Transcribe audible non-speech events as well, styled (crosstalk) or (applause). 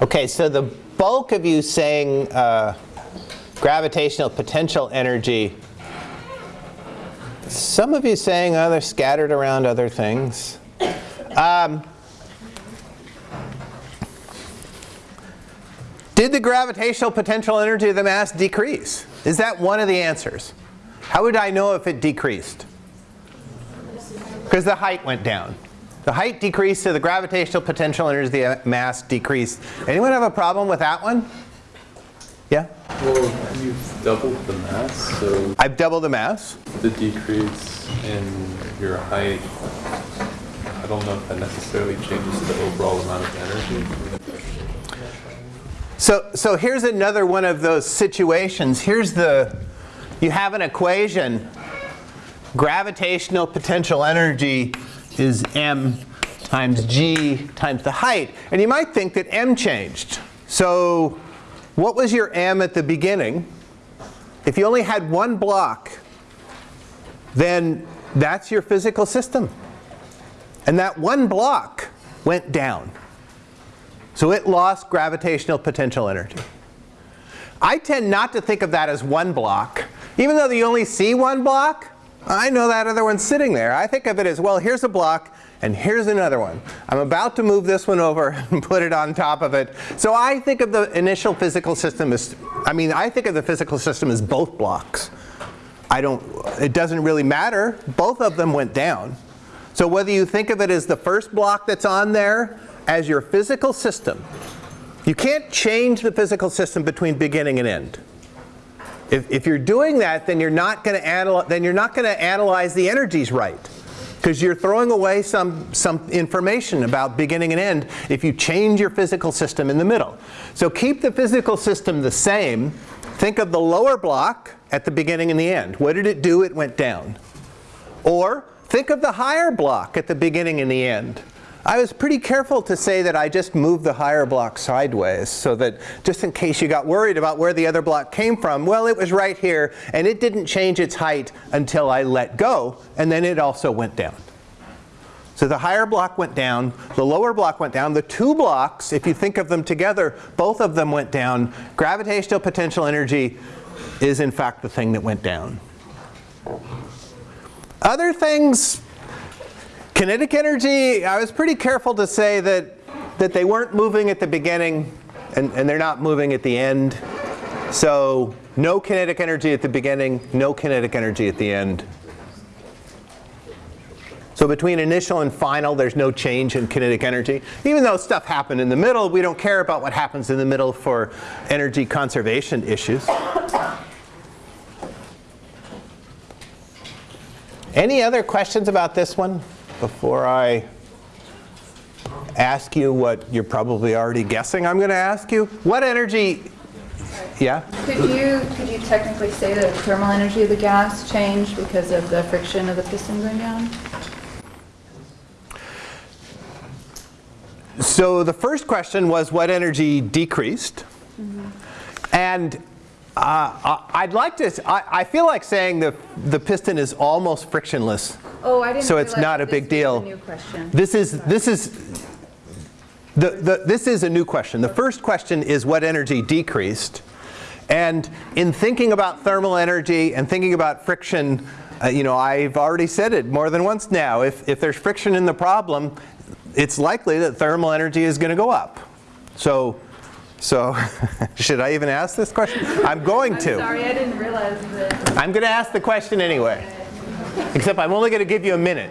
Okay, so the bulk of you saying uh, gravitational potential energy, some of you saying, oh, they're scattered around other things. Um, did the gravitational potential energy of the mass decrease? Is that one of the answers? How would I know if it decreased? Because the height went down. The height decreased, so the gravitational potential energy the mass decreased. Anyone have a problem with that one? Yeah? Well, you've doubled the mass, so I've doubled the mass. the decrease in your height, I don't know if that necessarily changes the overall amount of energy. So, so here's another one of those situations. Here's the, you have an equation. Gravitational potential energy is m times g times the height. And you might think that m changed. So what was your m at the beginning? If you only had one block, then that's your physical system. And that one block went down. So it lost gravitational potential energy. I tend not to think of that as one block. Even though you only see one block, I know that other one's sitting there. I think of it as, well, here's a block, and here's another one. I'm about to move this one over (laughs) and put it on top of it. So I think of the initial physical system as, I mean, I think of the physical system as both blocks. I don't, it doesn't really matter. Both of them went down. So whether you think of it as the first block that's on there as your physical system, you can't change the physical system between beginning and end. If, if you're doing that, then you're not going to analyze, then you're not going to analyze the energies right. Because you're throwing away some, some information about beginning and end if you change your physical system in the middle. So keep the physical system the same. Think of the lower block at the beginning and the end. What did it do? It went down. Or think of the higher block at the beginning and the end. I was pretty careful to say that I just moved the higher block sideways so that just in case you got worried about where the other block came from, well, it was right here and it didn't change its height until I let go and then it also went down. So the higher block went down, the lower block went down. The two blocks, if you think of them together, both of them went down. Gravitational potential energy is in fact the thing that went down. Other things, Kinetic energy, I was pretty careful to say that, that they weren't moving at the beginning and, and they're not moving at the end. So no kinetic energy at the beginning, no kinetic energy at the end. So between initial and final, there's no change in kinetic energy. Even though stuff happened in the middle, we don't care about what happens in the middle for energy conservation issues. Any other questions about this one? Before I ask you what you're probably already guessing I'm going to ask you? What energy, yeah? Could you, could you technically say that the thermal energy of the gas changed because of the friction of the piston going down? So the first question was what energy decreased? Mm -hmm. And uh, I'd like to, I, I, feel like saying the, the piston is almost frictionless. Oh, I didn't So it's not a big deal. question. This is, this is, the, the, this is a new question. The first question is what energy decreased. And in thinking about thermal energy and thinking about friction, uh, you know, I've already said it more than once now. If, if there's friction in the problem, it's likely that thermal energy is going to go up. So so (laughs) should I even ask this question? I'm going I'm to. sorry, I didn't realize that. I'm going to ask the question anyway. Except I'm only going to give you a minute.